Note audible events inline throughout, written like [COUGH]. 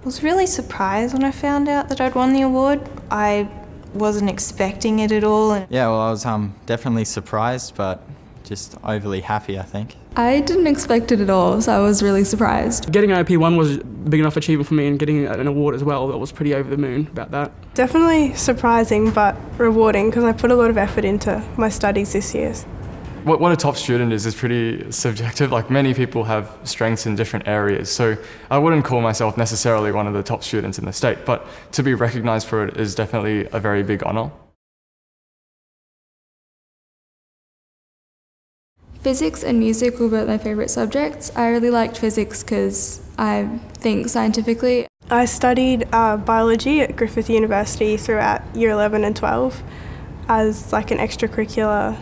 I was really surprised when I found out that I'd won the award. I wasn't expecting it at all. And Yeah, well, I was um, definitely surprised, but just overly happy, I think. I didn't expect it at all, so I was really surprised. Getting an OP1 was a big enough achievement for me and getting an award as well, I was pretty over the moon about that. Definitely surprising but rewarding because I put a lot of effort into my studies this year. What, what a top student is is pretty subjective. Like many people have strengths in different areas. So I wouldn't call myself necessarily one of the top students in the state, but to be recognized for it is definitely a very big honor. Physics and music were both my favourite subjects. I really liked physics because I think scientifically. I studied uh, biology at Griffith University throughout year 11 and 12 as like an extracurricular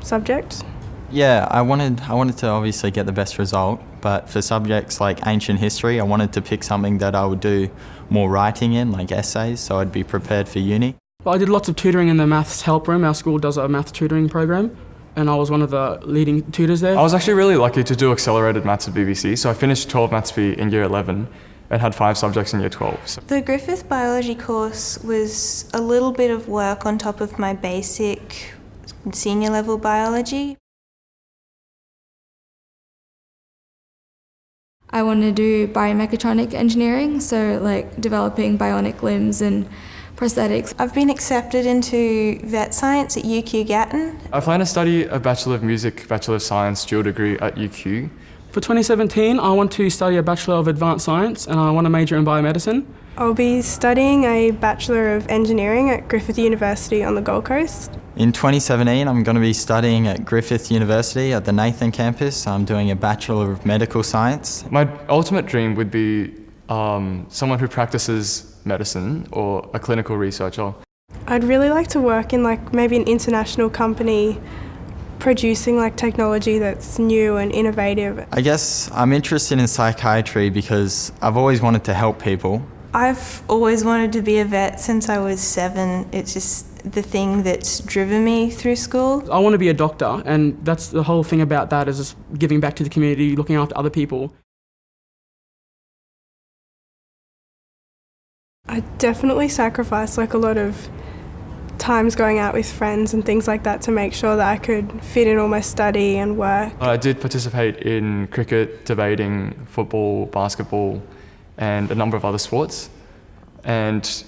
subject. Yeah, I wanted I wanted to obviously get the best result, but for subjects like ancient history, I wanted to pick something that I would do more writing in, like essays, so I'd be prepared for uni. Well, I did lots of tutoring in the maths help room. Our school does a maths tutoring program, and I was one of the leading tutors there. I was actually really lucky to do accelerated maths at BBC. So I finished 12 maths B in year 11 and had five subjects in year 12. So the Griffith biology course was a little bit of work on top of my basic senior level biology. I want to do biomechatronic engineering, so like developing bionic limbs and prosthetics. I've been accepted into vet science at UQ Gatton. I plan to study a Bachelor of Music, Bachelor of Science dual degree at UQ. For 2017, I want to study a Bachelor of Advanced Science and I want to major in biomedicine. I'll be studying a Bachelor of Engineering at Griffith University on the Gold Coast. In 2017, I'm going to be studying at Griffith University at the Nathan campus. I'm doing a Bachelor of Medical Science. My ultimate dream would be um, someone who practices medicine or a clinical researcher. I'd really like to work in like maybe an international company producing like technology that's new and innovative. I guess I'm interested in psychiatry because I've always wanted to help people. I've always wanted to be a vet since I was seven. It's just the thing that's driven me through school. I want to be a doctor, and that's the whole thing about that is just giving back to the community, looking after other people. I definitely sacrificed like a lot of times going out with friends and things like that to make sure that I could fit in all my study and work. I did participate in cricket, debating, football, basketball, and a number of other sports. And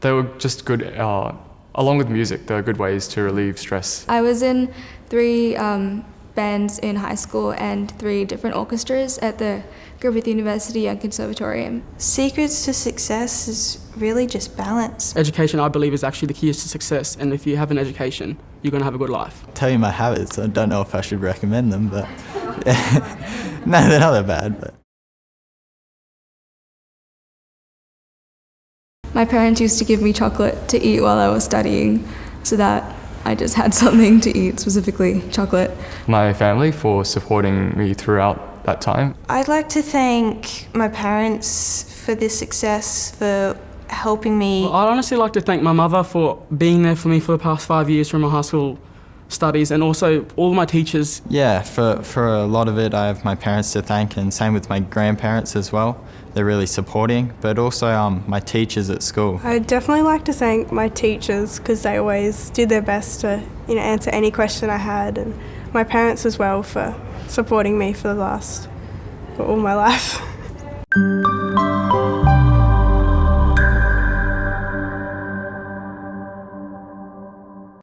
they were just good, uh, along with music, they were good ways to relieve stress. I was in three um, bands in high school and three different orchestras at the Griffith University Young Conservatorium. Secrets to success is really just balance. Education, I believe, is actually the key to success, and if you have an education, you're going to have a good life. Tell you my habits, I don't know if I should recommend them, but [LAUGHS] no, they're not that bad. But. My parents used to give me chocolate to eat while I was studying so that I just had something to eat, specifically chocolate. My family for supporting me throughout that time. I'd like to thank my parents for this success, for helping me. Well, I'd honestly like to thank my mother for being there for me for the past five years from my high school studies and also all of my teachers. Yeah, for, for a lot of it I have my parents to thank and same with my grandparents as well. They're really supporting, but also um, my teachers at school. I'd definitely like to thank my teachers because they always did their best to you know, answer any question I had and my parents as well for supporting me for the last, for all my life. [LAUGHS]